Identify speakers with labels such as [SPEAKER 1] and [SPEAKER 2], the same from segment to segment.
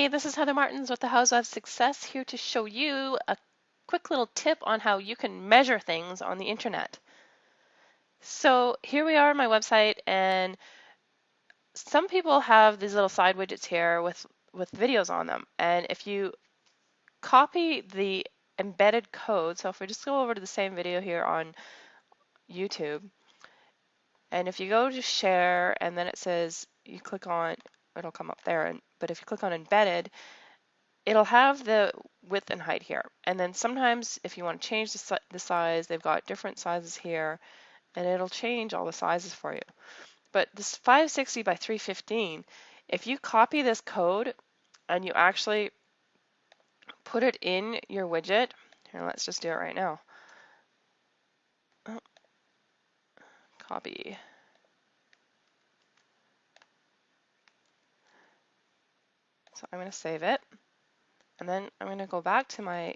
[SPEAKER 1] Heather Martins with the House of Success here to show you a quick little tip on how you can measure things on the internet. So here we are on my website and some people have these little side widgets here with, with videos on them. And if you copy the embedded code, so if we just go over to the same video here on YouTube, and if you go to share and then it says you click on it'll come up there. And, but if you click on embedded, it'll have the width and height here. And then sometimes if you want to change the, the size, they've got different sizes here and it'll change all the sizes for you. But this 560 by 315, if you copy this code and you actually put it in your widget, here, let's just do it right now. Oh. Copy. So I'm going to save it. And then I'm going to go back to my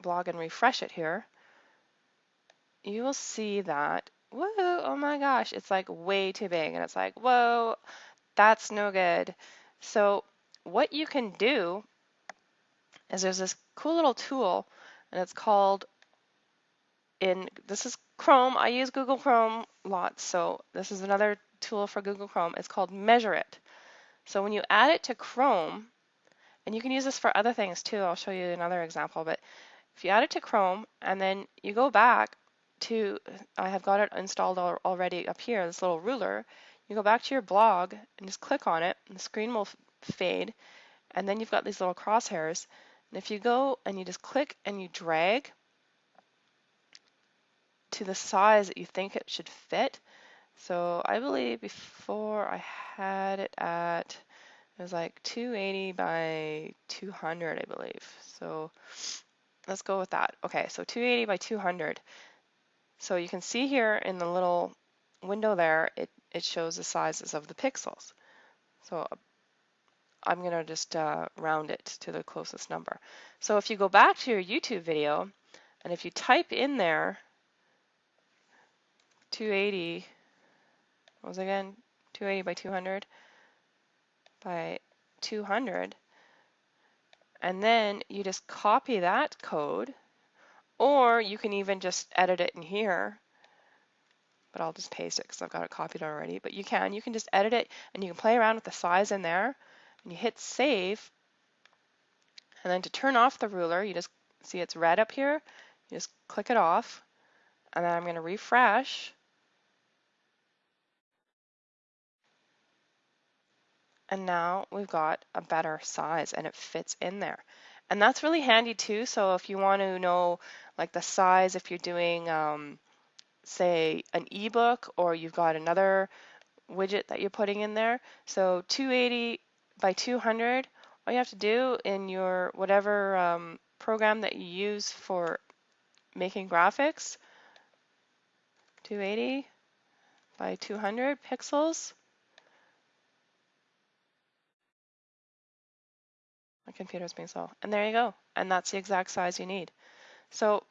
[SPEAKER 1] blog and refresh it here. You will see that, whoa, oh my gosh, it's like way too big. And it's like, whoa, that's no good. So what you can do is there's this cool little tool and it's called in, this is Chrome. I use Google Chrome lots. So this is another tool for Google Chrome. It's called Measure It. So when you add it to Chrome, and you can use this for other things too, I'll show you another example, but if you add it to Chrome and then you go back to, I have got it installed already up here, this little ruler, you go back to your blog and just click on it and the screen will fade and then you've got these little crosshairs. And if you go and you just click and you drag to the size that you think it should fit, so I believe before I had it at, it was like 280 by 200, I believe. So let's go with that. Okay, so 280 by 200. So you can see here in the little window there, it, it shows the sizes of the pixels. So I'm going to just uh, round it to the closest number. So if you go back to your YouTube video, and if you type in there 280 was again 280 by 200 by 200 and then you just copy that code or you can even just edit it in here. But I'll just paste it because I've got it copied already. But you can you can just edit it and you can play around with the size in there. And you hit save. And then to turn off the ruler you just see it's red up here? You just click it off. And then I'm going to refresh And now we've got a better size and it fits in there. And that's really handy too. So if you want to know like the size, if you're doing, um, say, an ebook or you've got another widget that you're putting in there. So 280 by 200, all you have to do in your whatever um, program that you use for making graphics, 280 by 200 pixels, My is being slow. And there you go. And that's the exact size you need. So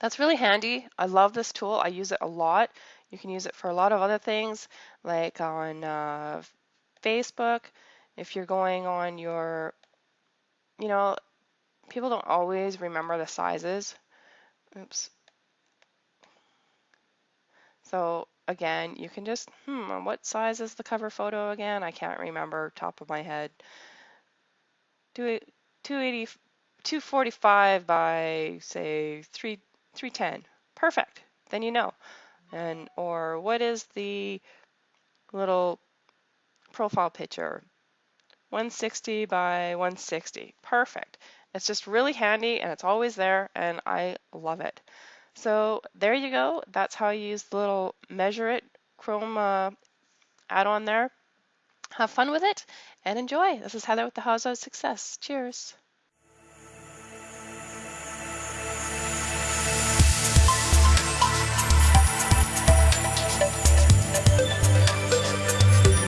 [SPEAKER 1] that's really handy. I love this tool. I use it a lot. You can use it for a lot of other things, like on uh, Facebook. If you're going on your, you know, people don't always remember the sizes. Oops. So again, you can just, hmm, what size is the cover photo again? I can't remember top of my head. 280, 245 by say 3, 310. Perfect. Then you know. And or what is the little profile picture? 160 by 160. Perfect. It's just really handy and it's always there and I love it. So there you go. That's how you use the little measure it Chrome uh, add-on there. Have fun with it and enjoy. This is Heather with the House of Success. Cheers.